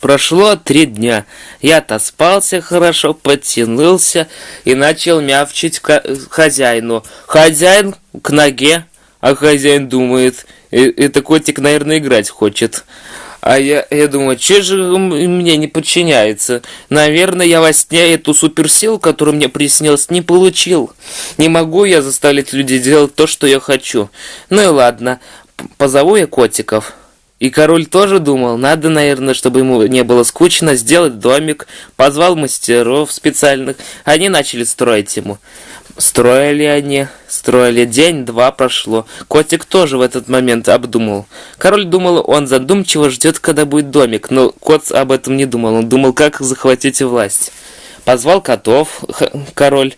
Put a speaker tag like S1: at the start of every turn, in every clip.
S1: Прошло три дня. Я отоспался хорошо, подтянулся и начал мявчить хозяину. Хозяин к ноге, а хозяин думает, это котик, наверное, играть хочет. А я, я думаю, че же мне не подчиняется? Наверное, я во сне эту суперсилу, которую мне приснилось, не получил. Не могу я заставить людей делать то, что я хочу. Ну и ладно, позову я котиков. И король тоже думал, надо, наверное, чтобы ему не было скучно, сделать домик. Позвал мастеров специальных. Они начали строить ему. Строили они, строили день-два прошло. Котик тоже в этот момент обдумал. Король думал, он задумчиво ждет, когда будет домик, но кот об этом не думал. Он думал, как захватить власть. Позвал котов король,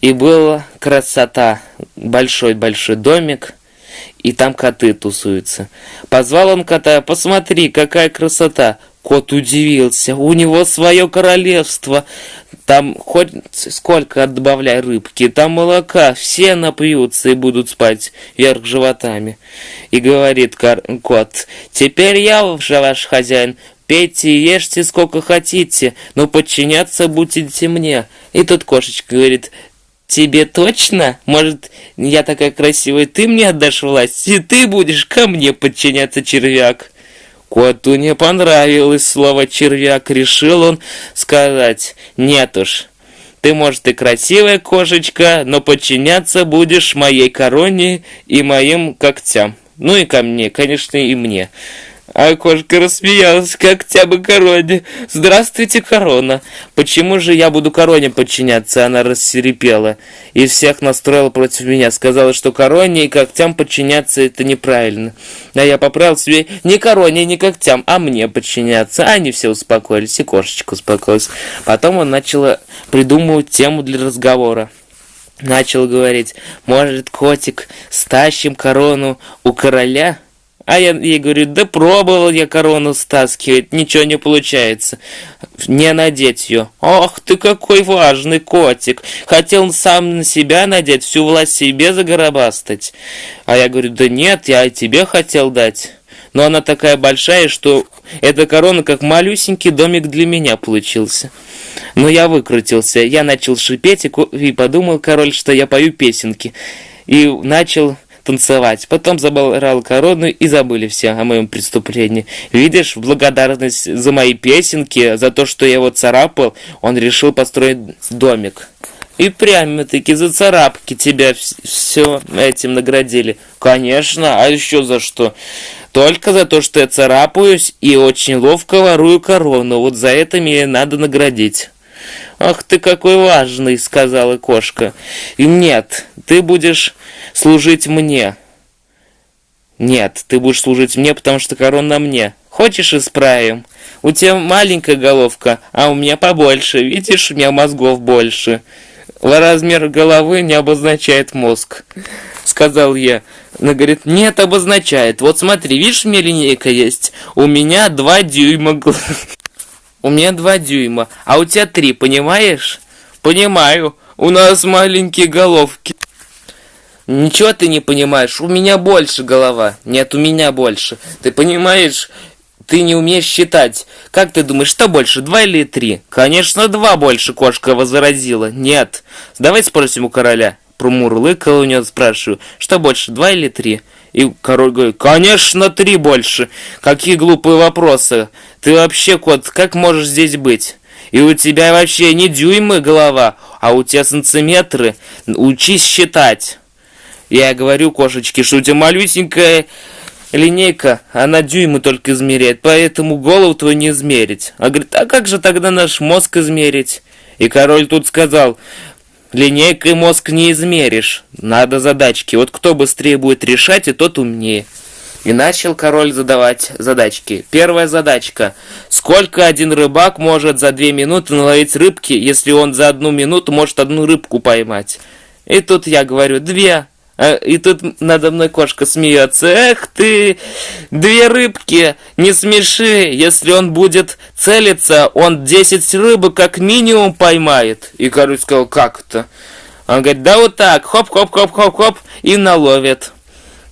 S1: и была красота. Большой-большой домик, и там коты тусуются. Позвал он кота, посмотри, какая красота. Кот удивился, у него свое королевство. Там хоть сколько добавляй рыбки, там молока, все напьются и будут спать вверх животами. И говорит кот, теперь я уже ваш хозяин, пейте и ешьте сколько хотите, но подчиняться будете мне. И тут кошечка говорит, Тебе точно? Может, я такая красивая, ты мне отдашь власть, и ты будешь ко мне подчиняться, червяк? Коту не понравилось слово «червяк», решил он сказать «нет уж». Ты, может, и красивая кошечка, но подчиняться будешь моей короне и моим когтям. Ну и ко мне, конечно, и мне. А кошка рассмеялась, как тябы короне. «Здравствуйте, корона! Почему же я буду короне подчиняться?» Она рассерепела и всех настроила против меня. Сказала, что короне и когтям подчиняться это неправильно. А я поправил себе не короне, не когтям, а мне подчиняться. Они все успокоились, и кошечка успокоилась. Потом он начал придумывать тему для разговора. Начал говорить, может, котик, стащим корону у короля?» А я ей говорю, да пробовал я корону стаскивать, ничего не получается. Не надеть ее. Ох ты какой важный котик. Хотел сам на себя надеть, всю власть себе загоробастать. А я говорю, да нет, я и тебе хотел дать. Но она такая большая, что эта корона как малюсенький домик для меня получился. Но я выкрутился. Я начал шипеть и подумал, король, что я пою песенки. И начал танцевать. Потом забрал корону и забыли все о моем преступлении. Видишь, в благодарность за мои песенки, за то, что я его царапал, он решил построить домик. И прямо-таки за царапки тебя все этим наградили. Конечно, а еще за что? Только за то, что я царапаюсь и очень ловко ворую корону. Вот за это мне надо наградить. «Ах ты какой важный!» — сказала кошка. «И нет, ты будешь служить мне. Нет, ты будешь служить мне, потому что корона мне. Хочешь, исправим? У тебя маленькая головка, а у меня побольше. Видишь, у меня мозгов больше. Размер головы не обозначает мозг, сказал я. Она говорит, нет, обозначает. Вот смотри, видишь, у меня линейка есть. У меня два дюйма. У меня два дюйма, а у тебя три, понимаешь? Понимаю. У нас маленькие головки. Ничего ты не понимаешь, у меня больше голова. Нет, у меня больше. Ты понимаешь, ты не умеешь считать. Как ты думаешь, что больше, два или три? Конечно, два больше, кошка возразила. Нет. Давай спросим у короля. Промурлыкал у него, спрашиваю, что больше, два или три? И король говорит, конечно, три больше. Какие глупые вопросы. Ты вообще, кот, как можешь здесь быть? И у тебя вообще не дюймы голова, а у тебя сантиметры. Учись считать. Я говорю кошечке, что у тебя малюсенькая линейка, она дюймы только измеряет, поэтому голову твою не измерить. А говорит, а как же тогда наш мозг измерить? И король тут сказал, линейкой мозг не измеришь, надо задачки. Вот кто быстрее будет решать, и тот умнее. И начал король задавать задачки. Первая задачка. Сколько один рыбак может за две минуты наловить рыбки, если он за одну минуту может одну рыбку поймать? И тут я говорю, две. А, и тут надо мной кошка смеется. Эх ты, две рыбки, не смеши. Если он будет целиться, он 10 рыбок как минимум поймает. И король сказал, как это? Он говорит, да вот так, хоп-хоп-хоп-хоп-хоп, и наловит.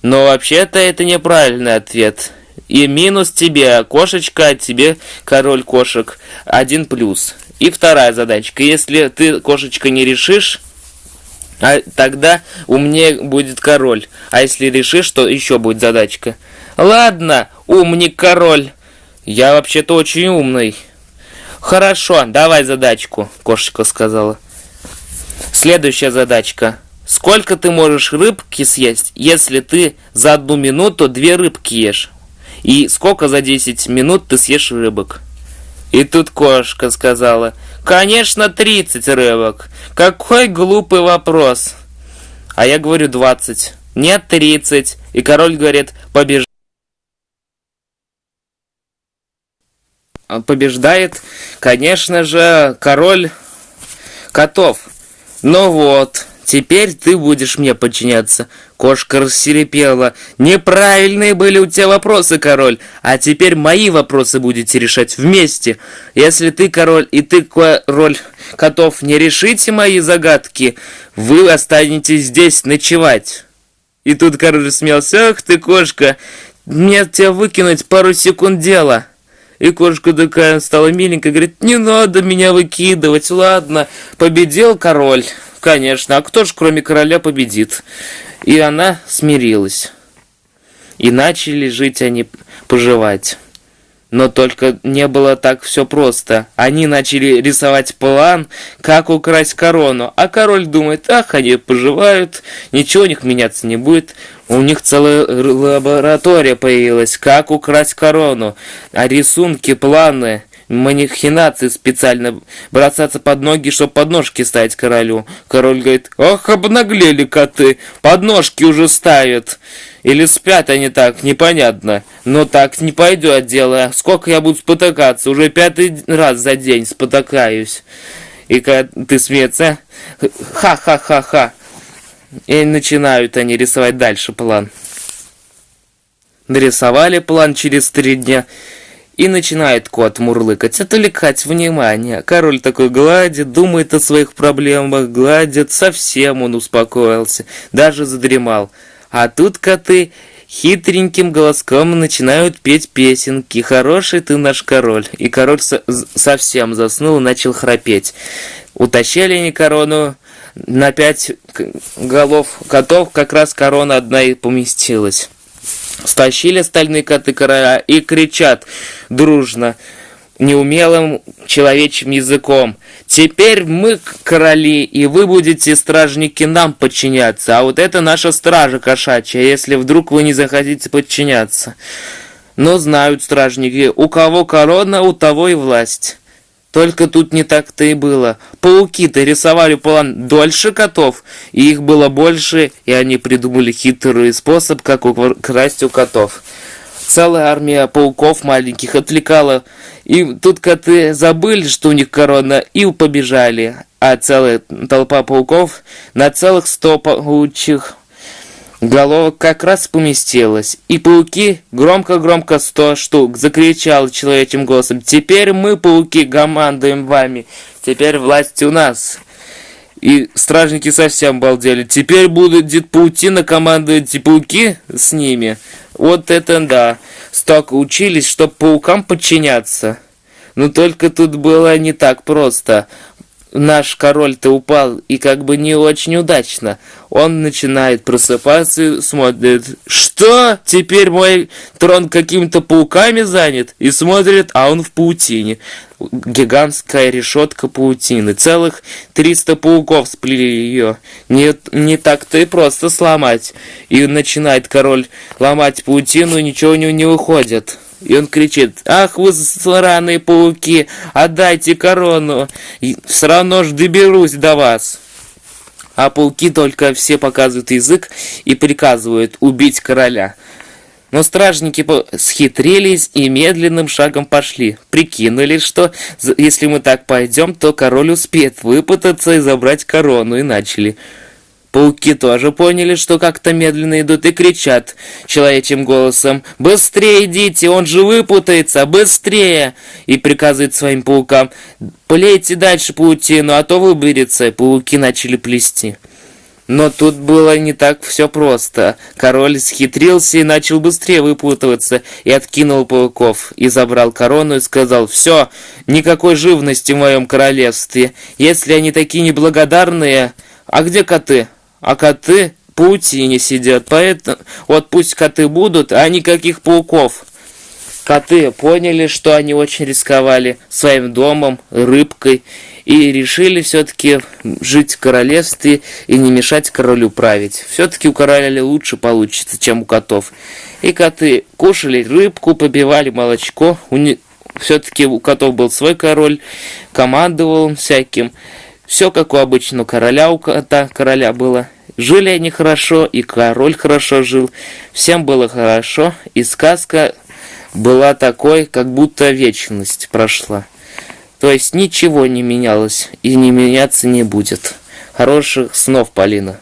S1: Но вообще-то это неправильный ответ. И минус тебе кошечка, а тебе король кошек. Один плюс. И вторая задачка. Если ты, кошечка, не решишь, а тогда умнее будет король. А если решишь, то еще будет задачка. Ладно, умник король. Я вообще-то очень умный. Хорошо, давай задачку, кошечка сказала. Следующая задачка. Сколько ты можешь рыбки съесть, если ты за одну минуту две рыбки ешь? И сколько за 10 минут ты съешь рыбок? И тут кошка сказала, конечно, 30 рыбок. Какой глупый вопрос. А я говорю 20. Нет, 30. И король говорит, побеждай. Побеждает, конечно же, король котов. Ну вот, теперь ты будешь мне подчиняться. Кошка рассерепела. Неправильные были у тебя вопросы, король. А теперь мои вопросы будете решать вместе. Если ты король и ты король котов не решите мои загадки, вы останетесь здесь ночевать. И тут король смеялся. Ах ты, кошка, мне тебя выкинуть пару секунд дела. И кошка такая стала миленькая, говорит, не надо меня выкидывать, ладно, победил король. Конечно, а кто ж кроме короля победит? И она смирилась. И начали жить они, поживать. Но только не было так все просто. Они начали рисовать план, как украсть корону. А король думает, ах, они поживают, ничего у них меняться не будет. У них целая лаборатория появилась, как украсть корону. А рисунки, планы манихинации специально бросаться под ноги, чтобы подножки ставить королю. Король говорит, ох, обнаглели коты, подножки уже ставят. Или спят они так, непонятно. Но так не пойдет дело. Сколько я буду спотыкаться? Уже пятый раз за день спотыкаюсь. И когда ты смеется, ха-ха-ха-ха. И начинают они рисовать дальше план. Нарисовали план через три дня. И начинает кот мурлыкать, отвлекать внимание. Король такой гладит, думает о своих проблемах, гладит, совсем он успокоился, даже задремал. А тут коты хитреньким голоском начинают петь песенки. «Хороший ты наш король». И король со совсем заснул и начал храпеть. Утащили они корону на пять голов котов, как раз корона одна и поместилась. Стащили остальные коты короля и кричат дружно, неумелым человечьим языком. «Теперь мы короли, и вы будете, стражники, нам подчиняться, а вот это наша стража кошачья, если вдруг вы не захотите подчиняться». Но знают стражники, у кого корона, у того и власть. Только тут не так-то и было. Пауки-то рисовали план дольше котов, и их было больше, и они придумали хитрый способ, как украсть у котов. Целая армия пауков маленьких отвлекала, и тут коты забыли, что у них корона, и побежали. А целая толпа пауков на целых сто паучих Головок как раз поместилась, и пауки громко-громко сто штук закричал человечьим голосом. «Теперь мы, пауки, командуем вами, теперь власть у нас». И стражники совсем балдели. Теперь будет паутина командовать и пауки с ними. Вот это да. Столько учились, чтоб паукам подчиняться. Но только тут было не так просто наш король-то упал, и как бы не очень удачно. Он начинает просыпаться и смотрит, что? Теперь мой трон какими-то пауками занят? И смотрит, а он в паутине. Гигантская решетка паутины. Целых 300 пауков сплели ее. Не, не так-то и просто сломать. И начинает король ломать паутину, и ничего у него не выходит. И он кричит, ах вы сраные пауки, отдайте корону, все равно ж доберусь до вас. А пауки только все показывают язык и приказывают убить короля. Но стражники схитрились и медленным шагом пошли. Прикинули, что если мы так пойдем, то король успеет выпутаться и забрать корону, и начали. Пауки тоже поняли, что как-то медленно идут и кричат человечьим голосом «Быстрее идите, он же выпутается, быстрее!» И приказывает своим паукам «Плейте дальше паутину, а то выберется». Пауки начали плести. Но тут было не так все просто. Король схитрился и начал быстрее выпутываться, и откинул пауков, и забрал корону, и сказал, «Все, никакой живности в моем королевстве. Если они такие неблагодарные... А где коты? А коты паутине сидят, поэтому... Вот пусть коты будут, а никаких пауков». Коты поняли, что они очень рисковали своим домом, рыбкой, и решили все-таки жить в королевстве и не мешать королю править. Все-таки у короля лучше получится, чем у котов. И коты кушали рыбку, побивали молочко. Не... Все-таки у котов был свой король, командовал он всяким. Все как у обычного короля, у кота короля было. Жили они хорошо, и король хорошо жил. Всем было хорошо, и сказка была такой, как будто вечность прошла. То есть ничего не менялось и не меняться не будет. Хороших снов, Полина.